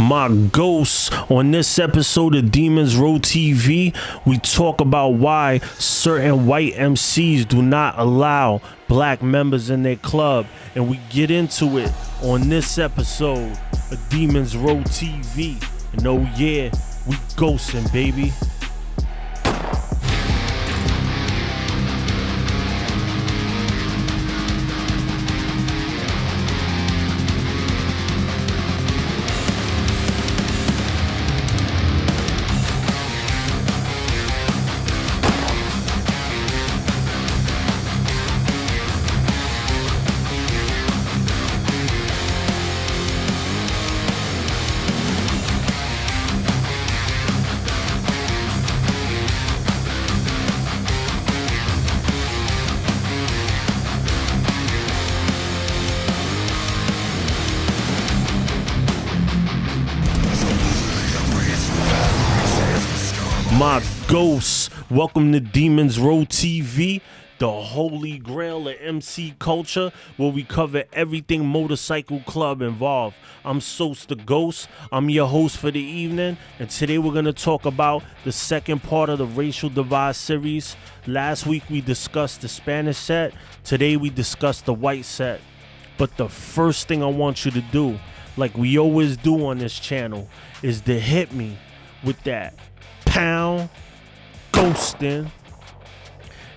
my ghosts. On this episode of Demons Row TV, we talk about why certain white MCs do not allow black members in their club. And we get into it on this episode of Demons Row TV. And oh yeah, we ghosting, baby. Ghosts. Welcome to Demons Row TV, the holy grail of MC culture, where we cover everything motorcycle club involved. I'm Sos the Ghost. I'm your host for the evening, and today we're gonna talk about the second part of the Racial Divide series. Last week we discussed the Spanish set. Today we discussed the white set. But the first thing I want you to do, like we always do on this channel, is to hit me with that pound ghosting.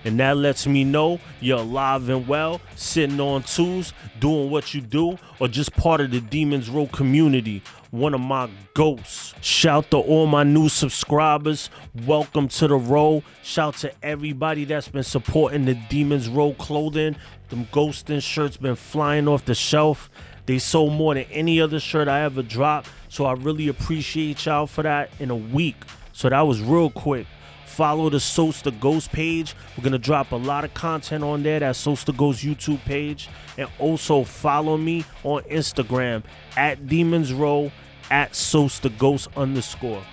And that lets me know you're alive and well, sitting on twos, doing what you do, or just part of the Demons Row community. One of my ghosts. Shout to all my new subscribers. Welcome to the row. Shout to everybody that's been supporting the Demons Row clothing. Them ghosting shirts been flying off the shelf. They sold more than any other shirt I ever dropped. So I really appreciate y'all for that in a week. So that was real quick. Follow the Sos the Ghost page. We're gonna drop a lot of content on there. That Sos the Ghost YouTube page, and also follow me on Instagram at Demons Row at Sos the Ghost underscore.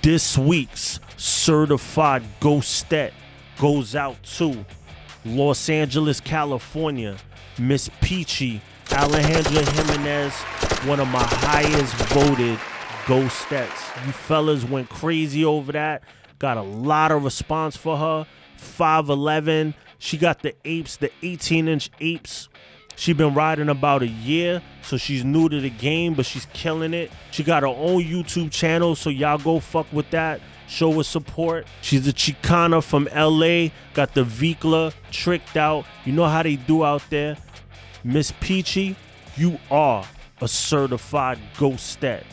This week's certified ghostette goes out to Los Angeles, California. Miss Peachy Alejandra Jimenez, one of my highest voted ghostettes. You fellas went crazy over that. Got a lot of response for her. 5'11. She got the apes, the 18 inch apes. She been riding about a year, so she's new to the game, but she's killing it. She got her own YouTube channel, so y'all go fuck with that. Show her support. She's a Chicana from LA, got the Vikla tricked out. You know how they do out there. Miss Peachy, you are a certified ghostette.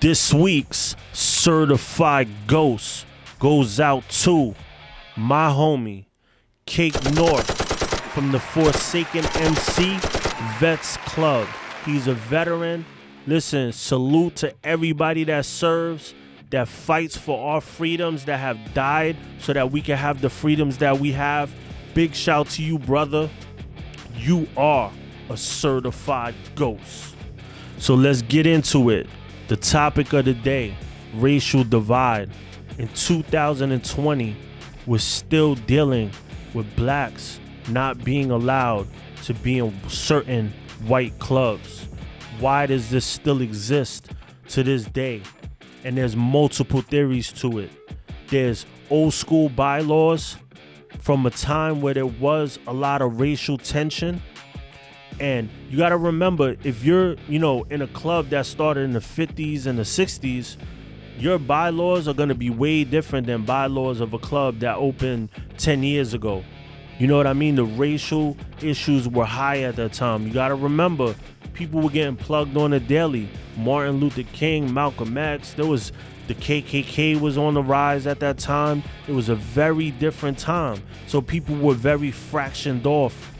This week's certified ghost goes out to my homie, Cake North from the Forsaken MC Vets Club. He's a veteran. Listen, salute to everybody that serves, that fights for our freedoms, that have died so that we can have the freedoms that we have. Big shout to you, brother. You are a certified ghost. So let's get into it. The topic of the day racial divide. In 2020, we're still dealing with blacks not being allowed to be in certain white clubs. Why does this still exist to this day? And there's multiple theories to it. There's old school bylaws from a time where there was a lot of racial tension and you got to remember, if you're, you know, in a club that started in the 50s and the 60s, your bylaws are going to be way different than bylaws of a club that opened 10 years ago. You know what I mean? The racial issues were high at that time. You got to remember, people were getting plugged on a daily. Martin Luther King, Malcolm X, there was the KKK was on the rise at that time. It was a very different time. So people were very fractioned off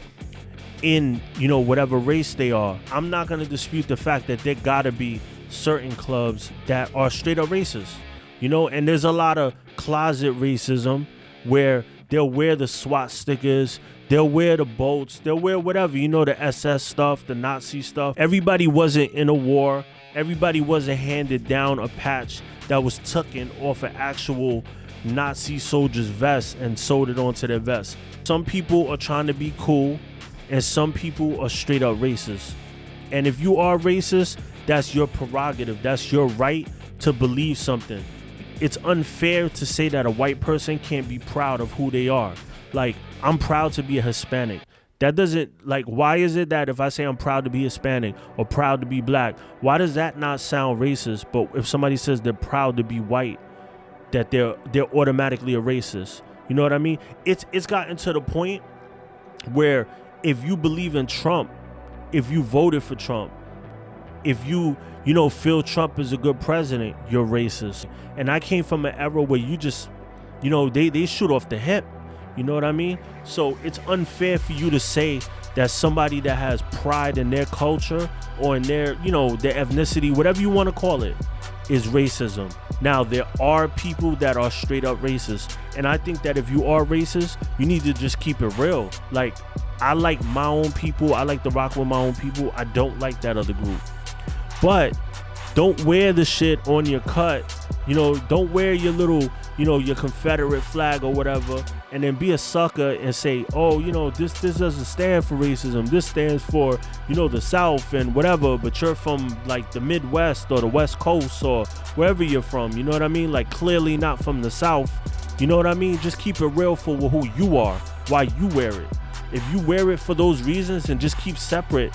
in you know whatever race they are i'm not going to dispute the fact that there gotta be certain clubs that are straight up racist you know? And there's a lot of closet racism where they'll wear the swastikas they'll wear the bolts, they'll wear whatever you know the ss stuff the nazi stuff. Everybody wasn't in a war. Everybody wasn't handed down a patch that was tucking off an actual nazi soldier's vest and sewed it onto their vest. Some people are trying to be cool and some people are straight up racist. And if you are racist, that's your prerogative. That's your right to believe something. It's unfair to say that a white person can't be proud of who they are. Like, I'm proud to be a Hispanic. That doesn't like why is it that if I say I'm proud to be Hispanic or proud to be black, why does that not sound racist? But if somebody says they're proud to be white, that they're they're automatically a racist. You know what I mean? It's it's gotten to the point where if you believe in Trump, if you voted for Trump, if you you know feel Trump is a good president, you're racist. And I came from an era where you just you know they they shoot off the hip. You know what I mean? So it's unfair for you to say that somebody that has pride in their culture or in their, you know, their ethnicity, whatever you want to call it, is racism. Now, there are people that are straight up racist. And I think that if you are racist, you need to just keep it real. Like, I like my own people. I like to rock with my own people. I don't like that other group. But don't wear the shit on your cut. You know, don't wear your little, you know, your Confederate flag or whatever, and then be a sucker and say, oh, you know, this this doesn't stand for racism. This stands for, you know, the South and whatever. But you're from like the Midwest or the West Coast or wherever you're from. You know what I mean? Like clearly not from the South. You know what I mean? Just keep it real for who you are, why you wear it. If you wear it for those reasons, and just keep separate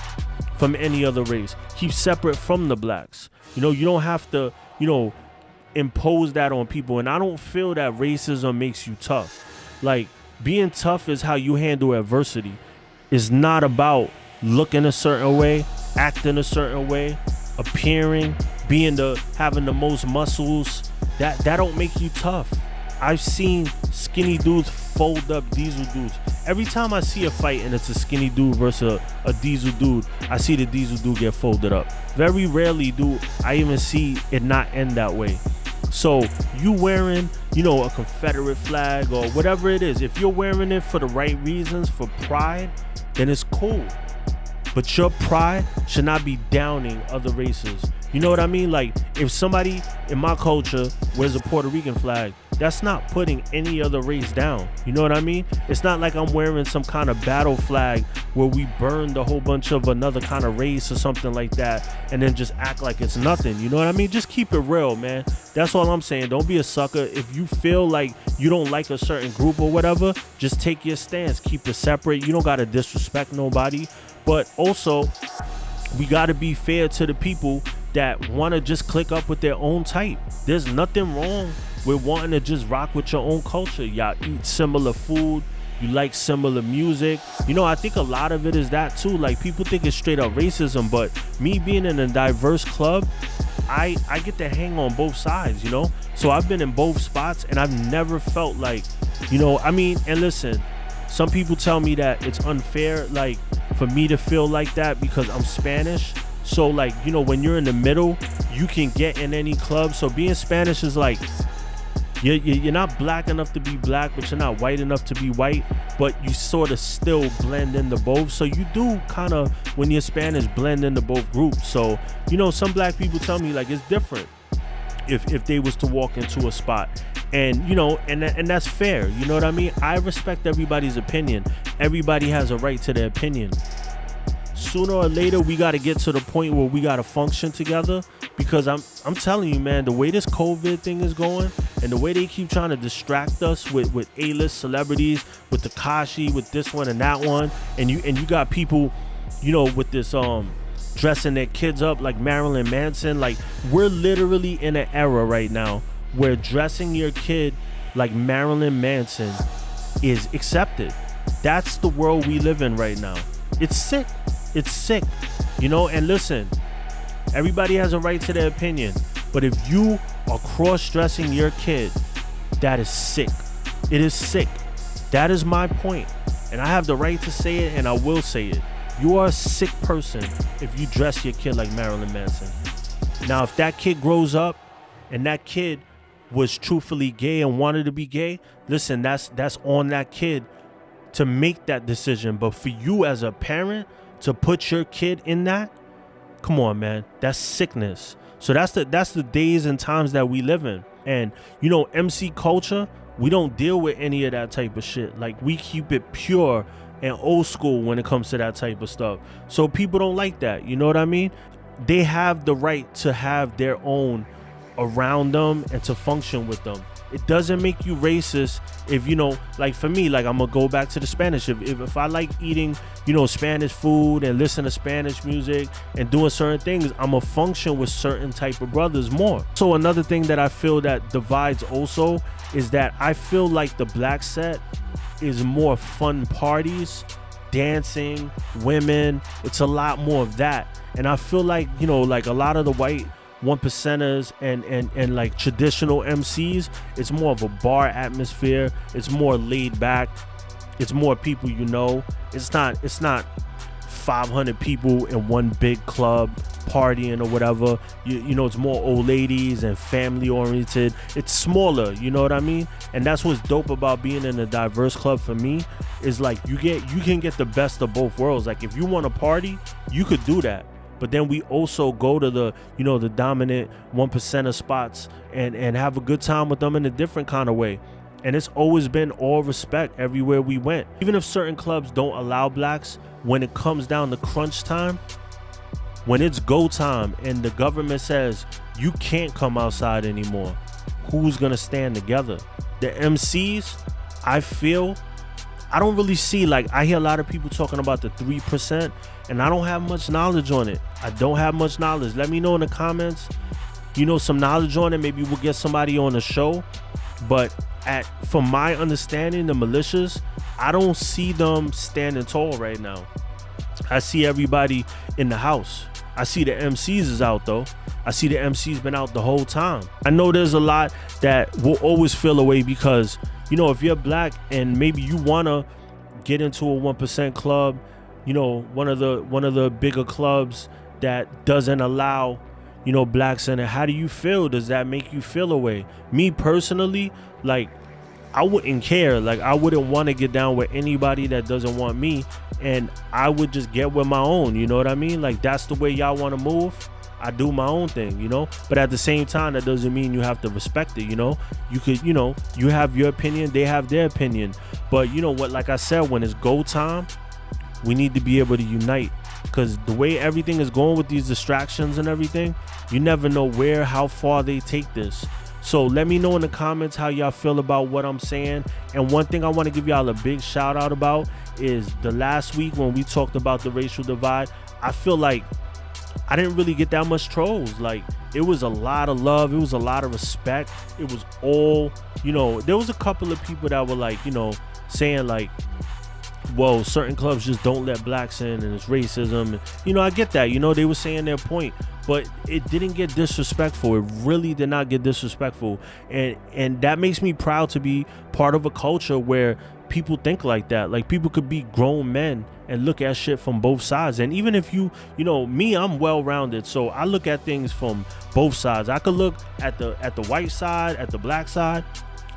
from any other race. Keep separate from the blacks. You know, you don't have to, you know, impose that on people. And I don't feel that racism makes you tough. Like being tough is how you handle adversity. It's not about looking a certain way, acting a certain way, appearing, being the having the most muscles. That that don't make you tough. I've seen skinny dudes fold up diesel dudes. Every time I see a fight and it's a skinny dude versus a, a diesel dude, I see the diesel dude get folded up. Very rarely do I even see it not end that way. So you wearing, you know, a Confederate flag or whatever it is, if you're wearing it for the right reasons, for pride, then it's cool. But your pride should not be downing other races. You know what I mean? Like if somebody in my culture wears a Puerto Rican flag, that's not putting any other race down. You know what I mean? It's not like I'm wearing some kind of battle flag where we burned a whole bunch of another kind of race or something like that and then just act like it's nothing. You know what I mean? Just keep it real, man. That's all I'm saying. Don't be a sucker. If you feel like you don't like a certain group or whatever, just take your stance. Keep it separate. You don't got to disrespect nobody. But also, we got to be fair to the people that want to just click up with their own type. There's nothing wrong with wanting to just rock with your own culture. Y'all eat similar food. You like similar music. You know, I think a lot of it is that too. Like people think it's straight up racism, but me being in a diverse club, I I get to hang on both sides, you know? So I've been in both spots and I've never felt like, you know, I mean, and listen, some people tell me that it's unfair like for me to feel like that because I'm Spanish so like, you know, when you're in the middle, you can get in any club. So being Spanish is like you're, you're not black enough to be black, but you're not white enough to be white, but you sort of still blend into both. So you do kind of, when you're Spanish, blend into both groups. So, you know, some black people tell me like it's different if, if they was to walk into a spot and you know and and that's fair you know what i mean i respect everybody's opinion everybody has a right to their opinion sooner or later we got to get to the point where we got to function together because I'm I'm telling you man the way this covid thing is going and the way they keep trying to distract us with with A-list celebrities with Tekashi with this one and that one and you and you got people you know with this um dressing their kids up like Marilyn Manson like we're literally in an era right now where dressing your kid like Marilyn Manson is accepted. That's the world we live in right now. It's sick. It's sick, you know. And listen, everybody has a right to their opinion, but if you are cross-dressing your kid, that is sick. It is sick. That is my point, and I have the right to say it, and I will say it. You are a sick person if you dress your kid like Marilyn Manson. Now, if that kid grows up and that kid was truthfully gay and wanted to be gay, listen, that's that's on that kid to make that decision. But for you as a parent to put your kid in that, come on, man, that's sickness. So that's the that's the days and times that we live in. And you know, MC culture, we don't deal with any of that type of shit. Like we keep it pure and old school when it comes to that type of stuff. So people don't like that. You know what I mean? they have the right to have their own around them and to function with them. It doesn't make you racist if you know, like for me, like I'm gonna go back to the Spanish. If, if, if I like eating, you know, Spanish food and listen to Spanish music and doing certain things, I'm gonna function with certain type of brothers more. So another thing that I feel that divides also is that I feel like the black set is more fun parties, dancing, women. It's a lot more of that. And I feel like, you know, like a lot of the white one percenters and and and like traditional MCs, it's more of a bar atmosphere. It's more laid back. It's more people you know. It's not it's not 500 people in one big club partying or whatever. You, you know, it's more old ladies and family oriented. It's smaller, you know what I mean? And that's what's dope about being in a diverse club for me is like you get you can get the best of both worlds. Like if you want to party, you could do that but then we also go to the you know the dominant one percenter spots and and have a good time with them in a different kind of way. And it's always been all respect everywhere we went. Even if certain clubs don't allow blacks when it comes down to crunch time when it's go time and the government says you can't come outside anymore. Who's gonna stand together? The mcs i feel I don't really see like I hear a lot of people talking about the three percent, and I don't have much knowledge on it. I don't have much knowledge. Let me know in the comments. You know some knowledge on it. Maybe we'll get somebody on the show. But at from my understanding, the militias, I don't see them standing tall right now. I see everybody in the house. I see the MCs is out though. I see the MCs been out the whole time. I know there's a lot that will always feel away because you know, if you're black and maybe you wanna get into a one percent club, you know, one of the one of the bigger clubs that doesn't allow, you know, blacks in it. How do you feel? Does that make you feel away? Me personally, like I wouldn't care. Like I wouldn't want to get down with anybody that doesn't want me, and I would just get with my own. You know what I mean? Like that's the way y'all want to move. I do my own thing, you know. But at the same time, that doesn't mean you have to respect it, you know. You could, you know, you have your opinion, they have their opinion. But you know what? Like I said, when it's go time, we need to be able to unite because the way everything is going with these distractions and everything, you never know where, how far they take this. So let me know in the comments how y'all feel about what I'm saying. And one thing I want to give y'all a big shout out about is the last week when we talked about the racial divide. I feel like I didn't really get that much trolls. Like it was a lot of love, it was a lot of respect. It was all, you know, there was a couple of people that were like, you know, saying like well, certain clubs just don't let blacks in and it's racism. And, You know, I get that. You know, they were saying their point, but it didn't get disrespectful. It really did not get disrespectful. And and that makes me proud to be part of a culture where people think like that. Like people could be grown men and look at shit from both sides. And even if you, you know, me, I'm well rounded, so I look at things from both sides. I could look at the at the white side, at the black side,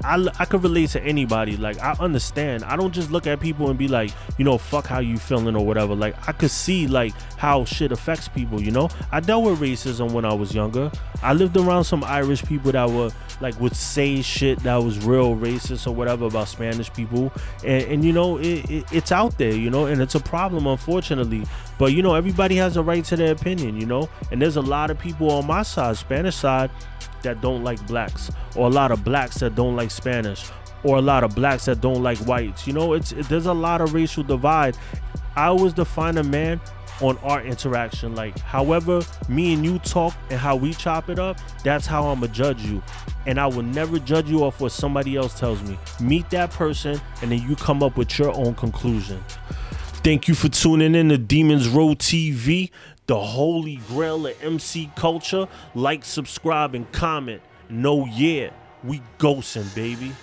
I, I could relate to anybody. Like I understand. I don't just look at people and be like, you know, fuck how you feeling or whatever. Like I could see like how shit affects people. You know, I dealt with racism when I was younger. I lived around some Irish people that were like would say shit that was real racist or whatever about Spanish people, and, and you know, it, it, it's out there. You know, and it's a problem unfortunately. But you know, everybody has a right to their opinion. You know, and there's a lot of people on my side, Spanish side that don't like blacks, or a lot of blacks that don't like Spanish, or a lot of blacks that don't like whites. You know, it's it, there's a lot of racial divide. I always define a man on our interaction. Like, however, me and you talk and how we chop it up, that's how I'm gonna judge you. And I will never judge you off what somebody else tells me. Meet that person, and then you come up with your own conclusion. Thank you for tuning in to Demons Row TV the holy grail of MC culture. Like, subscribe, and comment. No, yeah, we ghosting, baby.